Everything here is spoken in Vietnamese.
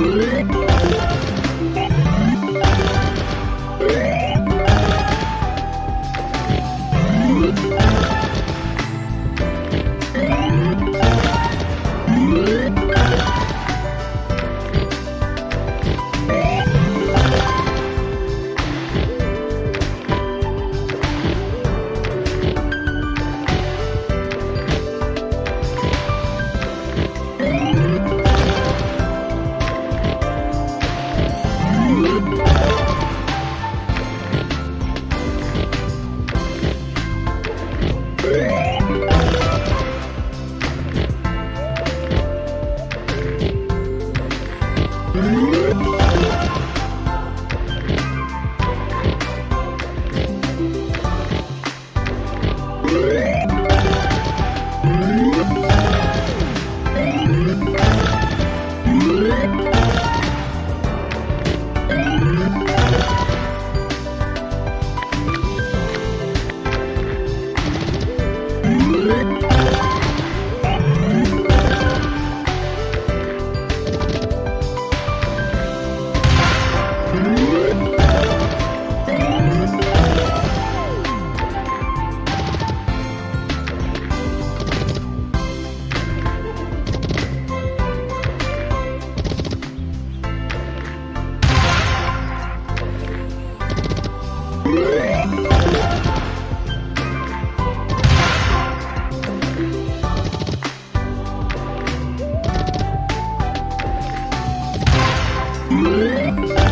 Mm-hmm. Bye.